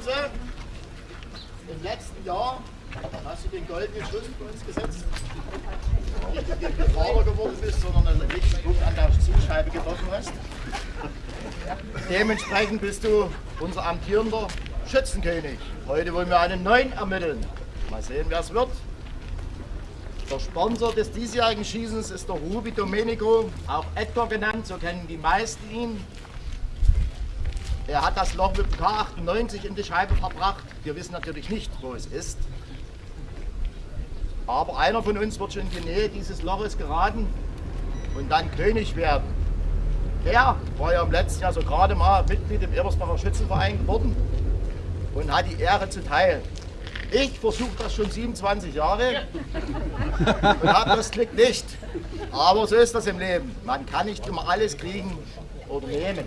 Kunze, im letzten Jahr hast du den goldenen Schuss für uns gesetzt. Nicht, indem du Vater geworden bist, sondern einen richtigen Punkt an der Zielscheibe getroffen hast. Dementsprechend bist du unser amtierender Schützenkönig. Heute wollen wir einen neuen ermitteln. Mal sehen, wer es wird. Der Sponsor des diesjährigen Schießens ist der Ruby Domenico, auch Edgar genannt, so kennen die meisten ihn. Er hat das Loch mit dem K98 in die Scheibe verbracht. Wir wissen natürlich nicht, wo es ist. Aber einer von uns wird schon in die Nähe dieses Loches geraten und dann König werden. Der war ja im letzten Jahr so gerade mal Mitglied im Ebersbacher Schützenverein geworden und hat die Ehre zu teilen. Ich versuche das schon 27 Jahre und habe das Glück nicht. Aber so ist das im Leben. Man kann nicht immer alles kriegen oder nehmen.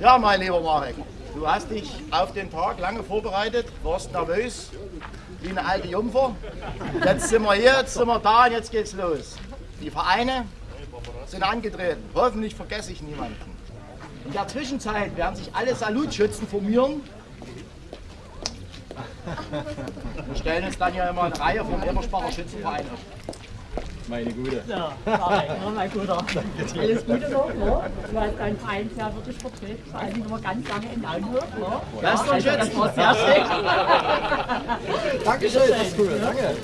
Ja, mein lieber Marek, du hast dich auf den Tag lange vorbereitet, warst nervös wie eine alte Jungfer. Jetzt sind wir hier, jetzt sind wir da und jetzt geht's los. Die Vereine sind angetreten. Hoffentlich vergesse ich niemanden. In der Zwischenzeit werden sich alle Salutschützen formieren. Wir stellen uns dann ja immer eine Reihe vom Eberspacher Schützenverein auf. Meine Gute. So, ja, mein Guter. Alles Gute noch, ne? Du hast deinen Verein sehr wirklich vertreten, vor allem immer ganz lange in Augenhöhe, ne? Lasst uns Also, das war sehr schön. Dankeschön, das ist cool. Danke.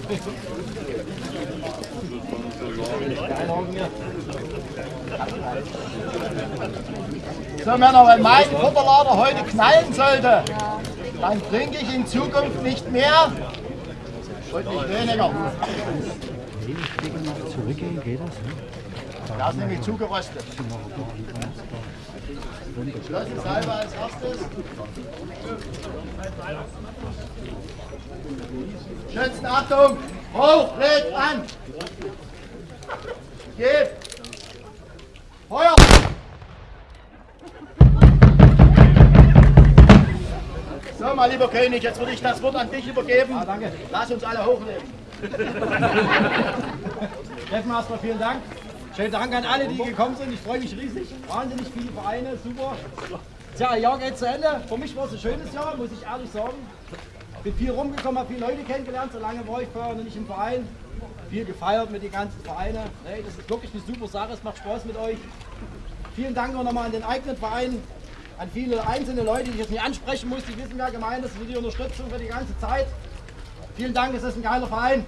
So Männer, wenn mein Futterlader heute knallen sollte, dann trinke ich in Zukunft nicht mehr und nicht weniger. Zurückgehen, geht das? Das ist nämlich zugeröstet. Geschlossene Salbe als erstes. Schützen, Achtung! Hoch, legt an! Gib! Feuer! So, mein lieber König, jetzt würde ich das Wort an dich übergeben. Ah, danke. Lass uns alle hochleben. Erstmal vielen Dank. Schönen Dank an alle, die gekommen sind. Ich freue mich riesig. Wahnsinnig viele Vereine, super. Tja, Jahr geht zu Ende. Für mich war es ein schönes Jahr, muss ich ehrlich sagen. Bin viel rumgekommen, habe viele Leute kennengelernt. So lange war ich vorher noch nicht im Verein. Viel gefeiert mit den ganzen Vereinen. Nee, das ist wirklich eine super Sache. Es macht Spaß mit euch. Vielen Dank auch nochmal an den eigenen Verein, an viele einzelne Leute, die ich jetzt nicht ansprechen muss. Die wissen, wer gemeint ist, für die Unterstützung für die ganze Zeit. Vielen Dank, es ist ein geiler Verein.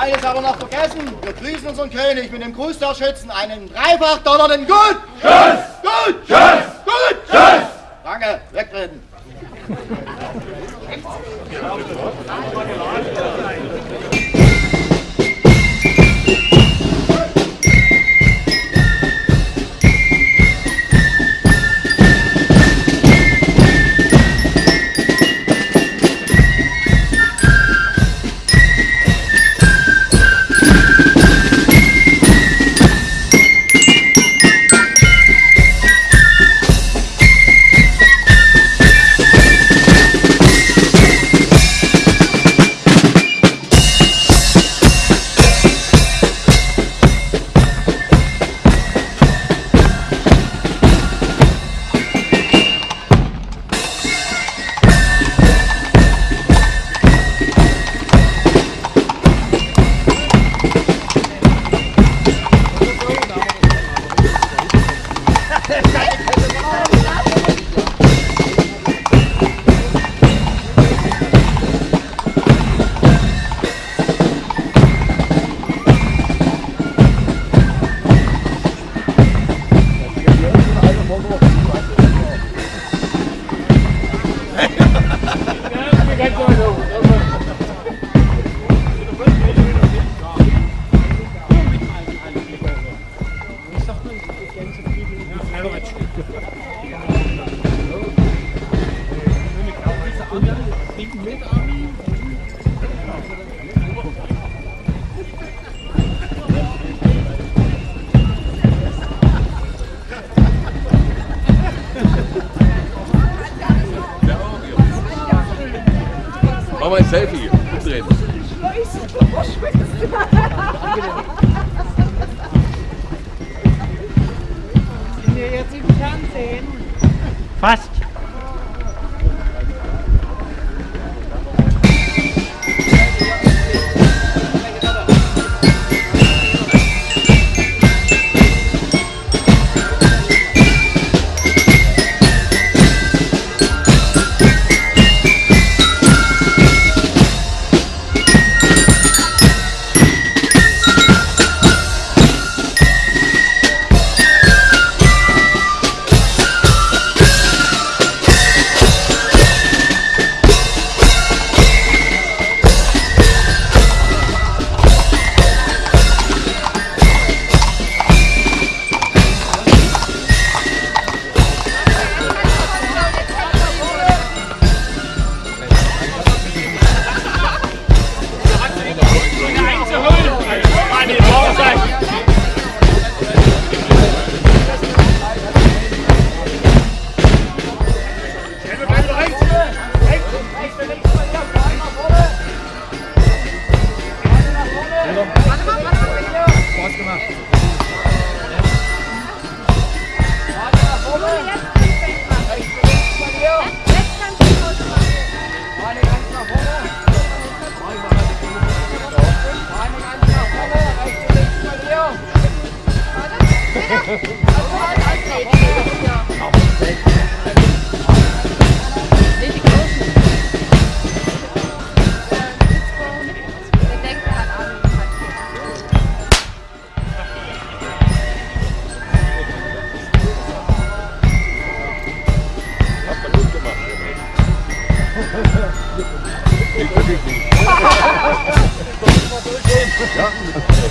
Eines aber noch vergessen, wir grüßen unseren König mit dem Gruß der Schützen, einen dreifach donnernden Gut! Tschüss! Gut! Tschüss! Gut! Tschüss! Danke, wegtreten. Mach mal ein Selfie. Umdrehen. Sind wir jetzt im Fernsehen? Fast.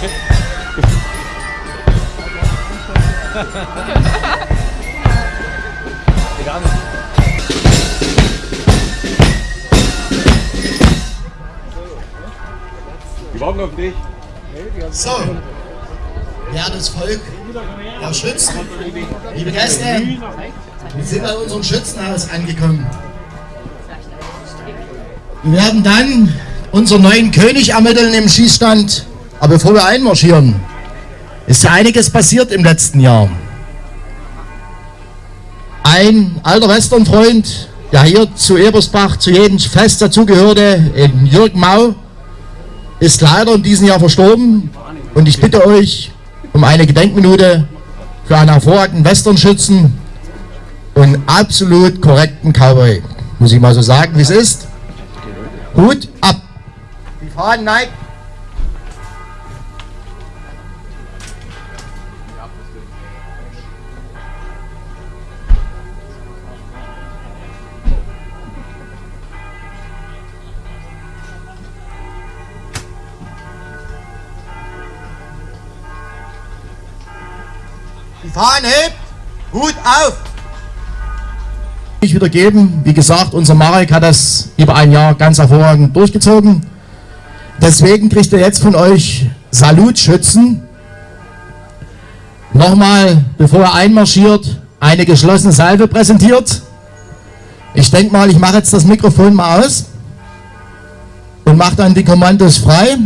Die warten auf dich. So, wertes Volk, Herr Schützen, liebe Gäste, wir sind an unserem Schützenhaus angekommen. Wir werden dann unseren neuen König ermitteln im Schießstand. Aber bevor wir einmarschieren, ist ja einiges passiert im letzten Jahr. Ein alter Westernfreund, der hier zu Ebersbach zu jedem Fest dazugehörte, in Jürgen Mau, ist leider in diesem Jahr verstorben. Und ich bitte euch um eine Gedenkminute für einen hervorragenden Westernschützen und absolut korrekten Cowboy. Muss ich mal so sagen, wie es ist. Hut ab. Die Fahnen neigt. Die Fahnen hebt. Hut auf. Ich wieder geben. Wie gesagt, unser Marek hat das über ein Jahr ganz hervorragend durchgezogen. Deswegen kriegt er jetzt von euch Salutschützen. Nochmal, bevor er einmarschiert, eine geschlossene Salve präsentiert. Ich denke mal, ich mache jetzt das Mikrofon mal aus und mache dann die Kommandos frei.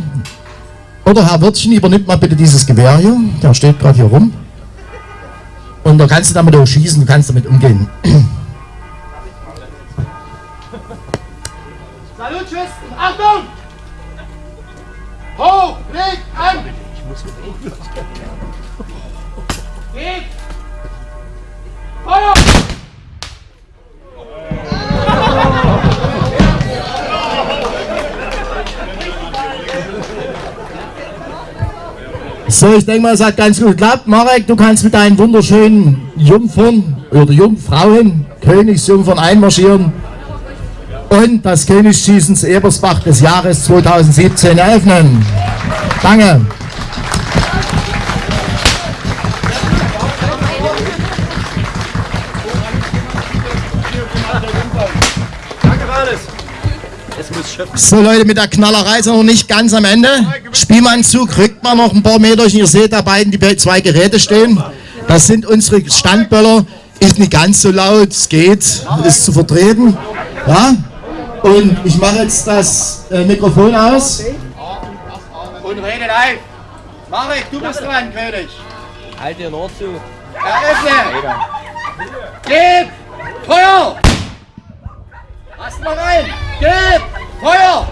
Oder Herr Wirtchen, übernimmt mal bitte dieses Gewehr hier. Der steht gerade hier rum. Und da kannst du damit auch schießen, du kannst damit umgehen. Salutschützen, Achtung! Hoch, Blick, an! Geht! Feuer! So, ich denke mal, es hat ganz gut geklappt. Marek, du kannst mit deinen wunderschönen Jungfern oder Jungfrauen, Königsjungfern einmarschieren und das Königsschießen zu Ebersbach des Jahres 2017 eröffnen. Danke. So Leute, mit der Knallerei sind wir noch nicht ganz am Ende. Spielmannzug rückt man noch ein paar Meter. Ihr seht da beiden die zwei Geräte stehen. Das sind unsere Standböller. Ist nicht ganz so laut, es geht, ist zu vertreten. Ja? Und ich mache jetzt das äh, Mikrofon aus. Und rede live. Marek, du bist dran, König. Halt dir nur zu. Eröffne. Gib. Feuer. Lass mal rein. Gib. Feuer.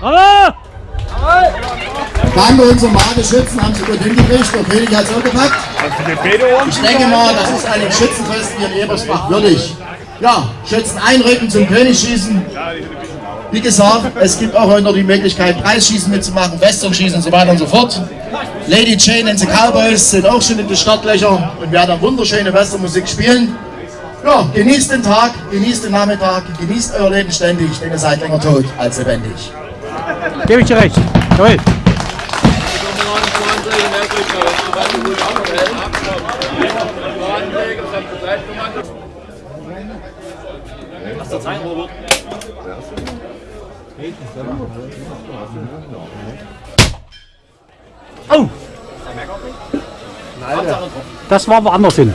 Bravo! Danke unserem Mageschützen, haben sie gut hingekriegt. Der König hat es auch gepackt. Ich denke mal, das ist einem Schützenfest hier in Ebersbach würdig. Ja, Schützen einrücken zum König schießen. Wie gesagt, es gibt auch heute noch die Möglichkeit, Preisschießen mitzumachen, Westernschießen und so weiter und so fort. Lady Jane and the Cowboys sind auch schon in den Startlöchern und werden wunderschöne Westernmusik spielen. Ja, genießt den Tag, genießt den Nachmittag, genießt euer Leben ständig, denn ihr seid länger tot als lebendig. Gebe ich dir recht. Jawohl. Oh! Das war woanders hin.